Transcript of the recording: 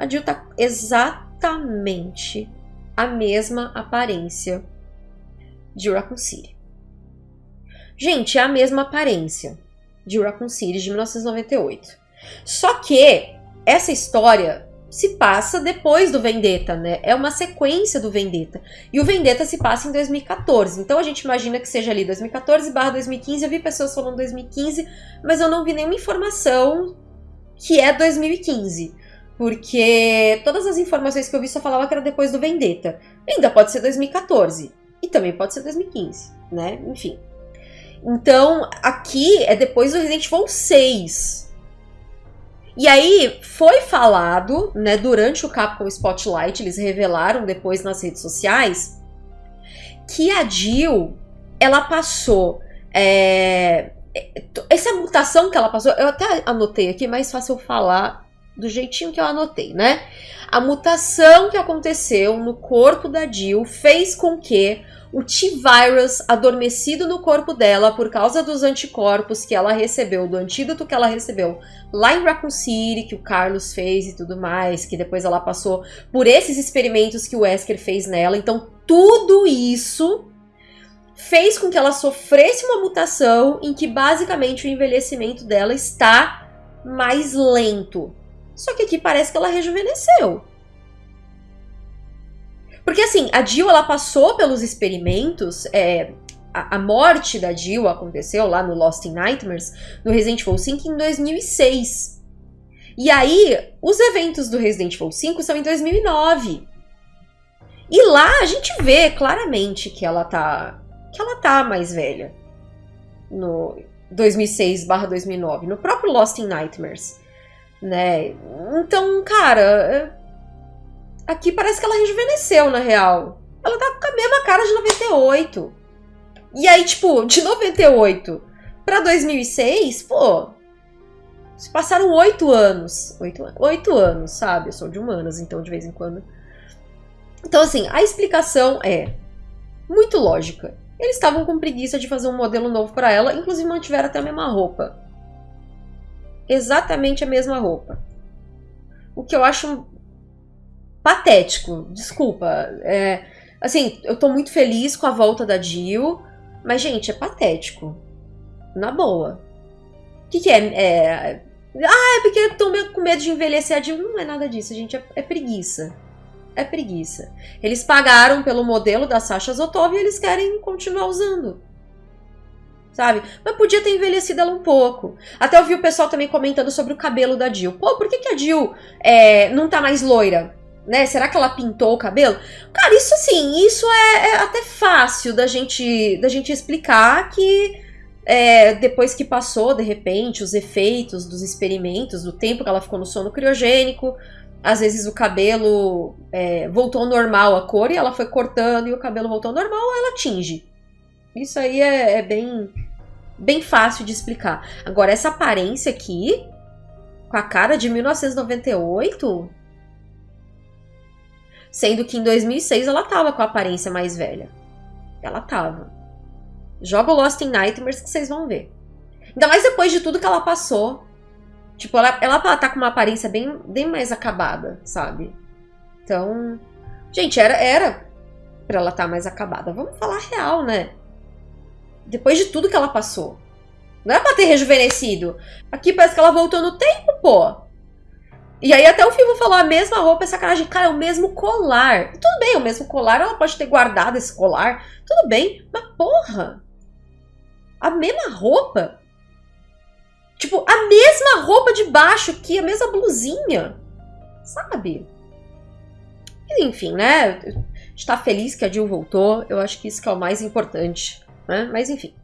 a Jill tá exatamente a mesma aparência de Raccoon City. Gente, é a mesma aparência de Raccoon City de 1998. Só que essa história se passa depois do Vendetta, né? É uma sequência do Vendetta. E o Vendetta se passa em 2014. Então a gente imagina que seja ali 2014 barra 2015. Eu vi pessoas falando 2015, mas eu não vi nenhuma informação que é 2015. Porque todas as informações que eu vi só falavam que era depois do Vendetta. Ainda pode ser 2014. E também pode ser 2015, né? Enfim. Então, aqui é depois do Resident Evil 6. E aí foi falado, né, durante o Capcom Spotlight, eles revelaram depois nas redes sociais, que a Jill, ela passou... É, essa mutação que ela passou, eu até anotei aqui, mais fácil falar do jeitinho que eu anotei, né? A mutação que aconteceu no corpo da Jill fez com que o T-Virus adormecido no corpo dela por causa dos anticorpos que ela recebeu, do antídoto que ela recebeu lá em Raccoon City, que o Carlos fez e tudo mais, que depois ela passou por esses experimentos que o Wesker fez nela. Então, tudo isso fez com que ela sofresse uma mutação em que basicamente o envelhecimento dela está mais lento. Só que aqui parece que ela rejuvenesceu. Porque assim, a Jill ela passou pelos experimentos, é, a, a, morte da Jill aconteceu lá no Lost in Nightmares, no Resident Evil 5 em 2006. E aí, os eventos do Resident Evil 5 são em 2009. E lá a gente vê claramente que ela tá que ela tá mais velha. No 2006/2009, no próprio Lost in Nightmares, né? Então, cara, Aqui parece que ela rejuvenesceu, na real. Ela tá com a mesma cara de 98. E aí, tipo, de 98 pra 2006, pô... Se passaram oito anos. Oito, oito anos, sabe? Eu sou de humanas, então, de vez em quando. Então, assim, a explicação é muito lógica. Eles estavam com preguiça de fazer um modelo novo para ela, inclusive mantiveram até a mesma roupa. Exatamente a mesma roupa. O que eu acho patético, desculpa. É, assim, eu tô muito feliz com a volta da Jill, mas, gente, é patético. Na boa. O que, que é? é? Ah, é porque tô com medo de envelhecer a Jill. Não é nada disso, gente. É, é preguiça. É preguiça. Eles pagaram pelo modelo da Sasha Zotov e eles querem continuar usando. Sabe? Mas podia ter envelhecido ela um pouco. Até eu vi o pessoal também comentando sobre o cabelo da Jill. Pô, por que, que a Jill é, não tá mais loira? né? Será que ela pintou o cabelo? Cara, isso assim, isso é, é até fácil da gente, da gente explicar que é, depois que passou, de repente, os efeitos dos experimentos, do tempo que ela ficou no sono criogênico, às vezes o cabelo é, voltou ao normal a cor e ela foi cortando e o cabelo voltou ao normal, ela tinge. Isso aí é, é bem, bem fácil de explicar. Agora, essa aparência aqui, com a cara de 1998, Sendo que em 2006 ela tava com a aparência mais velha. Ela tava. Joga o Lost in Nightmares que vocês vão ver. Ainda mais depois de tudo que ela passou. Tipo, ela, ela tá com uma aparência bem, bem mais acabada, sabe? Então, gente, era, era pra ela estar tá mais acabada. Vamos falar real, né? Depois de tudo que ela passou. Não é pra ter rejuvenescido. Aqui parece que ela voltou no tempo, pô. E aí até o Fivo falou, a mesma roupa é sacanagem. Cara, é o mesmo colar. Tudo bem, o mesmo colar, ela pode ter guardado esse colar. Tudo bem, mas porra! A mesma roupa? Tipo, a mesma roupa de baixo que a mesma blusinha. Sabe? E, enfim, né? Está feliz que a Jill voltou. Eu acho que isso que é o mais importante. Né? Mas enfim.